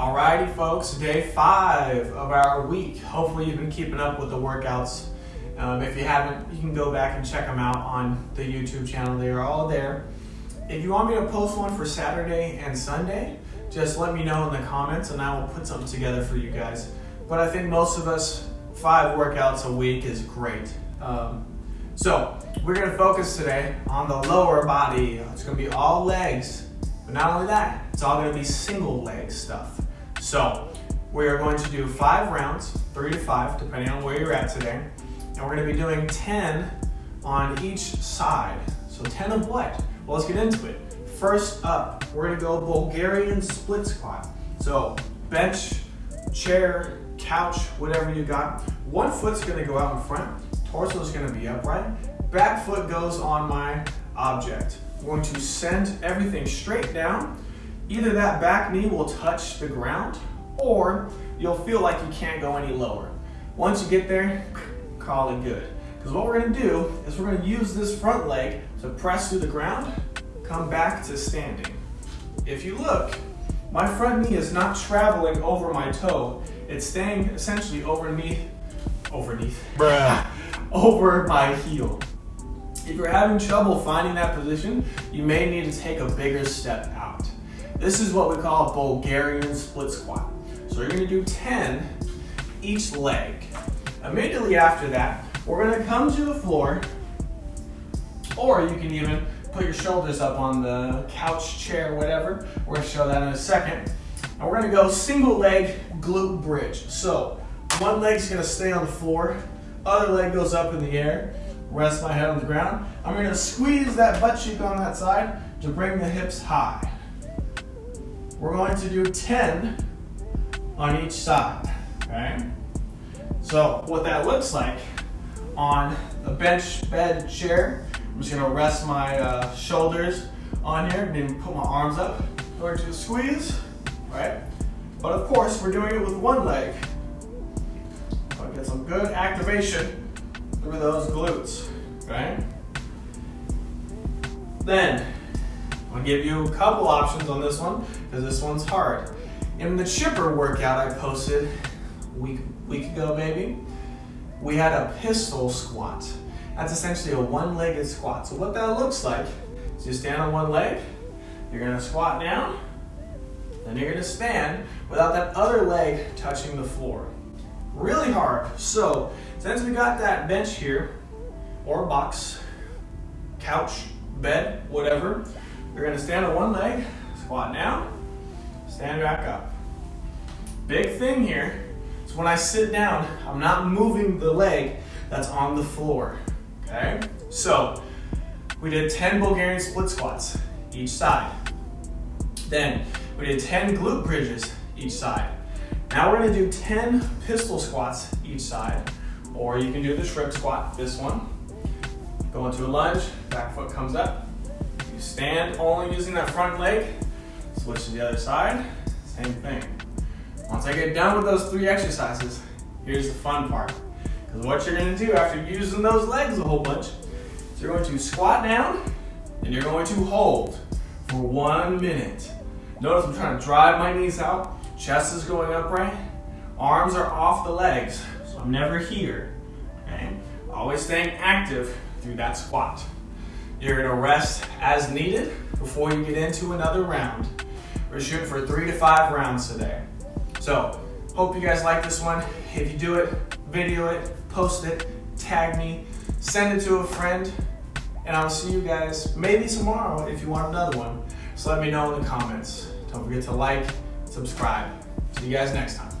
Alrighty, folks, day five of our week. Hopefully, you've been keeping up with the workouts. Um, if you haven't, you can go back and check them out on the YouTube channel. They are all there. If you want me to post one for Saturday and Sunday, just let me know in the comments and I will put something together for you guys. But I think most of us, five workouts a week is great. Um, so, we're gonna focus today on the lower body. It's gonna be all legs, but not only that, it's all gonna be single leg stuff. So, we are going to do five rounds, three to five, depending on where you're at today. And we're gonna be doing 10 on each side. So 10 of what? Well, let's get into it. First up, we're gonna go Bulgarian split squat. So bench, chair, couch, whatever you got. One foot's gonna go out in front, torso's gonna be upright. Back foot goes on my object. We're going to send everything straight down. Either that back knee will touch the ground or you'll feel like you can't go any lower. Once you get there, call it good. Because what we're gonna do is we're gonna use this front leg to press through the ground, come back to standing. If you look, my front knee is not traveling over my toe. It's staying essentially overneath, overneath, Bruh. over my heel. If you're having trouble finding that position, you may need to take a bigger step out. This is what we call a Bulgarian split squat. So you're gonna do 10 each leg. Immediately after that, we're gonna come to the floor, or you can even put your shoulders up on the couch, chair, whatever. We're gonna show that in a second. And we're gonna go single leg glute bridge. So one leg's gonna stay on the floor, other leg goes up in the air, rest my head on the ground. I'm gonna squeeze that butt cheek on that side to bring the hips high. We're going to do 10 on each side, okay? So what that looks like on a bench bed chair, I'm just gonna rest my uh, shoulders on here and then put my arms up. Going to squeeze, right? But of course, we're doing it with one leg. So I get some good activation through those glutes, right? Then, I'll give you a couple options on this one, because this one's hard. In the chipper workout I posted a week, week ago maybe, we had a pistol squat. That's essentially a one-legged squat. So what that looks like is you stand on one leg, you're gonna squat down, then you're gonna stand without that other leg touching the floor. Really hard. So since we got that bench here, or box, couch, bed, whatever, you're gonna stand on one leg, squat down, stand back up. Big thing here is when I sit down, I'm not moving the leg that's on the floor, okay? So, we did 10 Bulgarian split squats each side. Then, we did 10 glute bridges each side. Now we're gonna do 10 pistol squats each side, or you can do the shrimp squat, this one. Go into a lunge, back foot comes up. You stand only using that front leg, switch to the other side, same thing. Once I get done with those three exercises, here's the fun part. Because what you're gonna do after using those legs a whole bunch, is you're going to squat down and you're going to hold for one minute. Notice I'm trying to drive my knees out, chest is going upright, arms are off the legs, so I'm never here. Okay? Always staying active through that squat. You're gonna rest as needed before you get into another round. We're shooting for three to five rounds today. So, hope you guys like this one. If you do it, video it, post it, tag me, send it to a friend, and I'll see you guys maybe tomorrow if you want another one. So let me know in the comments. Don't forget to like, subscribe. See you guys next time.